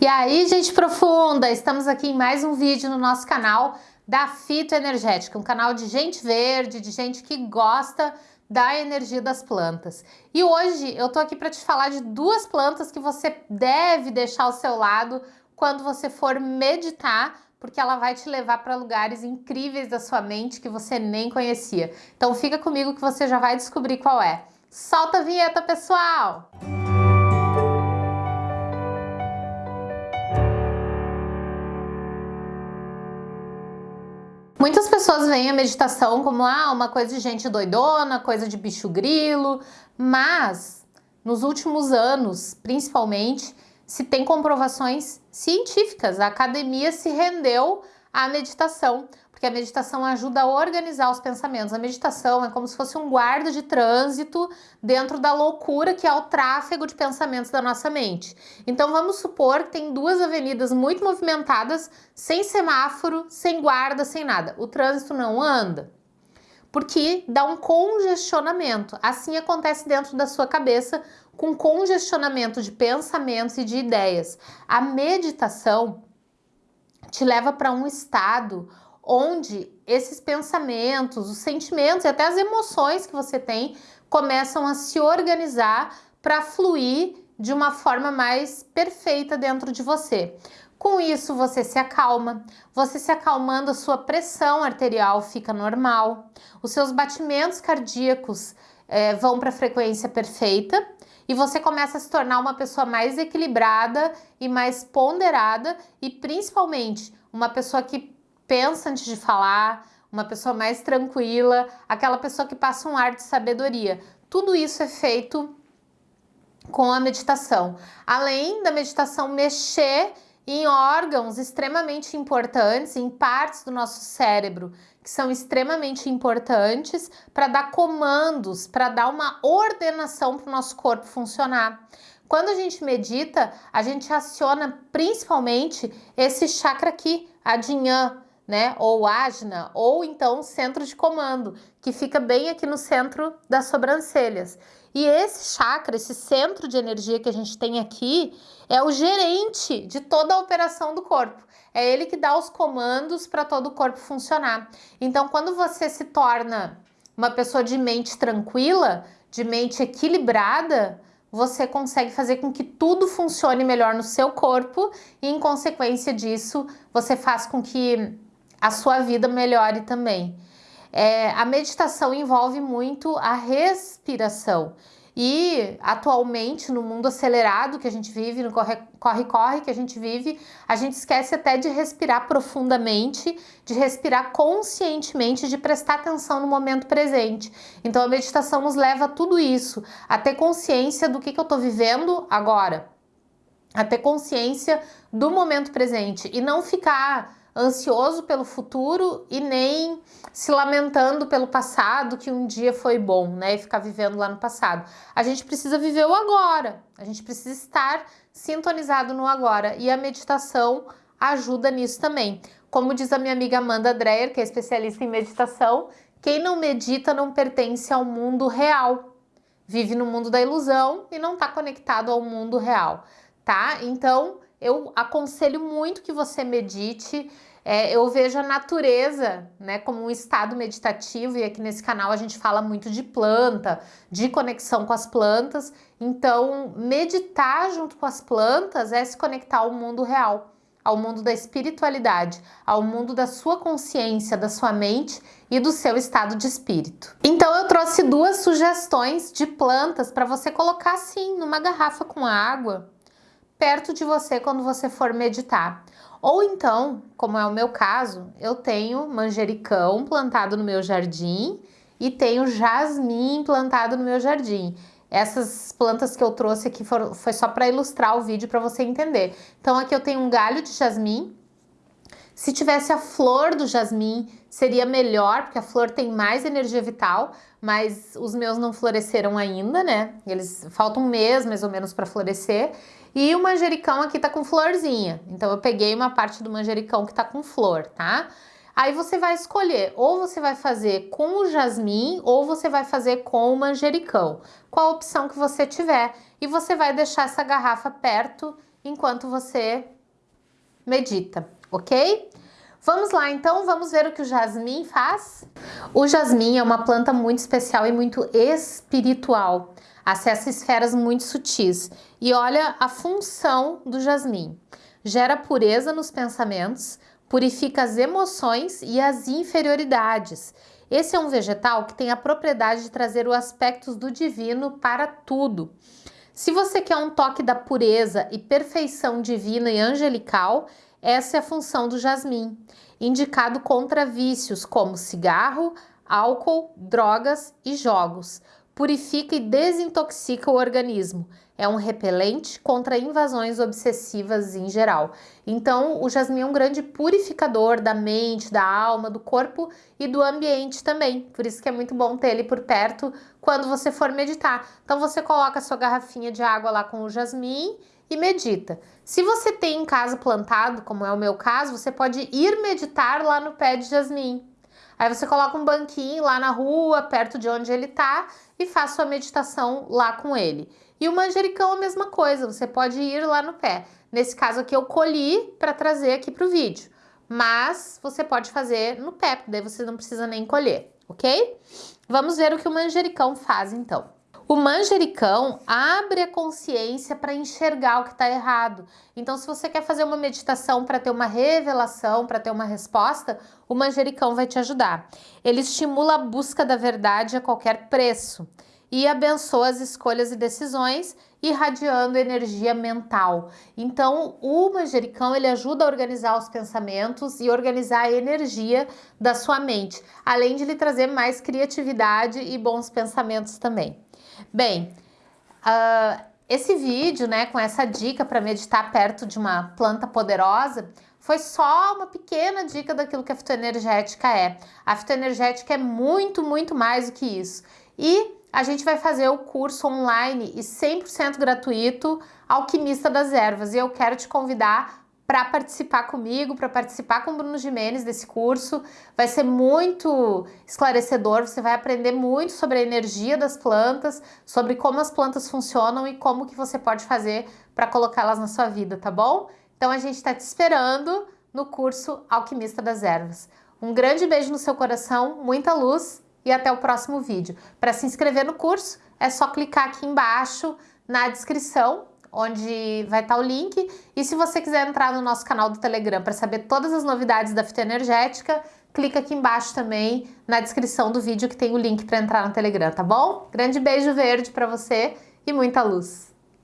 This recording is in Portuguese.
E aí, gente profunda, estamos aqui em mais um vídeo no nosso canal da Fitoenergética, um canal de gente verde, de gente que gosta da energia das plantas. E hoje eu tô aqui para te falar de duas plantas que você deve deixar ao seu lado quando você for meditar, porque ela vai te levar para lugares incríveis da sua mente que você nem conhecia. Então fica comigo que você já vai descobrir qual é. Solta a vinheta, pessoal! Música Muitas pessoas veem a meditação como ah, uma coisa de gente doidona, coisa de bicho grilo, mas nos últimos anos, principalmente, se tem comprovações científicas. A academia se rendeu à meditação porque a meditação ajuda a organizar os pensamentos. A meditação é como se fosse um guarda de trânsito dentro da loucura que é o tráfego de pensamentos da nossa mente. Então vamos supor que tem duas avenidas muito movimentadas, sem semáforo, sem guarda, sem nada. O trânsito não anda? Porque dá um congestionamento. Assim acontece dentro da sua cabeça com congestionamento de pensamentos e de ideias. A meditação te leva para um estado onde esses pensamentos, os sentimentos e até as emoções que você tem começam a se organizar para fluir de uma forma mais perfeita dentro de você. Com isso, você se acalma. Você se acalmando, a sua pressão arterial fica normal. Os seus batimentos cardíacos é, vão para a frequência perfeita e você começa a se tornar uma pessoa mais equilibrada e mais ponderada e principalmente uma pessoa que pensa antes de falar, uma pessoa mais tranquila, aquela pessoa que passa um ar de sabedoria. Tudo isso é feito com a meditação. Além da meditação mexer em órgãos extremamente importantes, em partes do nosso cérebro que são extremamente importantes para dar comandos, para dar uma ordenação para o nosso corpo funcionar. Quando a gente medita, a gente aciona principalmente esse chakra aqui, a Dinhan, né? Ou ágina, ou então centro de comando, que fica bem aqui no centro das sobrancelhas. E esse chakra, esse centro de energia que a gente tem aqui, é o gerente de toda a operação do corpo. É ele que dá os comandos para todo o corpo funcionar. Então, quando você se torna uma pessoa de mente tranquila, de mente equilibrada, você consegue fazer com que tudo funcione melhor no seu corpo e, em consequência disso, você faz com que a sua vida melhore também. É, a meditação envolve muito a respiração. E atualmente, no mundo acelerado que a gente vive, no corre-corre que a gente vive, a gente esquece até de respirar profundamente, de respirar conscientemente, de prestar atenção no momento presente. Então a meditação nos leva a tudo isso, a ter consciência do que, que eu estou vivendo agora, a ter consciência do momento presente e não ficar ansioso pelo futuro e nem se lamentando pelo passado que um dia foi bom, né? E ficar vivendo lá no passado. A gente precisa viver o agora, a gente precisa estar sintonizado no agora e a meditação ajuda nisso também. Como diz a minha amiga Amanda Dreyer, que é especialista em meditação, quem não medita não pertence ao mundo real. Vive no mundo da ilusão e não está conectado ao mundo real, tá? Então, eu aconselho muito que você medite. É, eu vejo a natureza né, como um estado meditativo e aqui nesse canal a gente fala muito de planta, de conexão com as plantas. Então, meditar junto com as plantas é se conectar ao mundo real, ao mundo da espiritualidade, ao mundo da sua consciência, da sua mente e do seu estado de espírito. Então, eu trouxe duas sugestões de plantas para você colocar assim numa garrafa com água perto de você quando você for meditar. Ou então, como é o meu caso, eu tenho manjericão plantado no meu jardim e tenho jasmim plantado no meu jardim. Essas plantas que eu trouxe aqui foram, foi só para ilustrar o vídeo para você entender. Então aqui eu tenho um galho de jasmim. Se tivesse a flor do jasmim, seria melhor, porque a flor tem mais energia vital, mas os meus não floresceram ainda, né? Eles faltam um mês mais ou menos para florescer. E o manjericão aqui tá com florzinha. Então eu peguei uma parte do manjericão que tá com flor, tá? Aí você vai escolher, ou você vai fazer com o jasmim, ou você vai fazer com o manjericão. Qual a opção que você tiver. E você vai deixar essa garrafa perto enquanto você medita, ok? Vamos lá, então, vamos ver o que o jasmim faz? O jasmim é uma planta muito especial e muito espiritual. Acessa esferas muito sutis. E olha a função do jasmim. Gera pureza nos pensamentos, purifica as emoções e as inferioridades. Esse é um vegetal que tem a propriedade de trazer os aspectos do divino para tudo. Se você quer um toque da pureza e perfeição divina e angelical, essa é a função do jasmim, indicado contra vícios como cigarro, álcool, drogas e jogos. Purifica e desintoxica o organismo. É um repelente contra invasões obsessivas em geral. Então, o jasmim é um grande purificador da mente, da alma, do corpo e do ambiente também. Por isso que é muito bom ter ele por perto quando você for meditar. Então, você coloca a sua garrafinha de água lá com o jasmim e medita. Se você tem em casa plantado, como é o meu caso, você pode ir meditar lá no pé de jasmim. Aí você coloca um banquinho lá na rua, perto de onde ele tá, e faz sua meditação lá com ele. E o manjericão é a mesma coisa, você pode ir lá no pé. Nesse caso aqui eu colhi para trazer aqui para o vídeo, mas você pode fazer no pé, daí você não precisa nem colher, ok? Vamos ver o que o manjericão faz então. O manjericão abre a consciência para enxergar o que está errado. Então, se você quer fazer uma meditação para ter uma revelação, para ter uma resposta, o manjericão vai te ajudar. Ele estimula a busca da verdade a qualquer preço e abençoa as escolhas e decisões, irradiando energia mental. Então, o manjericão ele ajuda a organizar os pensamentos e organizar a energia da sua mente, além de lhe trazer mais criatividade e bons pensamentos também. Bem, uh, esse vídeo, né, com essa dica para meditar perto de uma planta poderosa, foi só uma pequena dica daquilo que a fitoenergética é. A fitoenergética é muito, muito mais do que isso. E a gente vai fazer o curso online e 100% gratuito Alquimista das Ervas. E eu quero te convidar para participar comigo, para participar com o Bruno Jimenez desse curso. Vai ser muito esclarecedor, você vai aprender muito sobre a energia das plantas, sobre como as plantas funcionam e como que você pode fazer para colocá-las na sua vida, tá bom? Então a gente está te esperando no curso Alquimista das Ervas. Um grande beijo no seu coração, muita luz e até o próximo vídeo. Para se inscrever no curso, é só clicar aqui embaixo na descrição onde vai estar o link. E se você quiser entrar no nosso canal do Telegram para saber todas as novidades da fitoenergética, clica aqui embaixo também na descrição do vídeo que tem o link para entrar no Telegram, tá bom? Grande beijo verde para você e muita luz!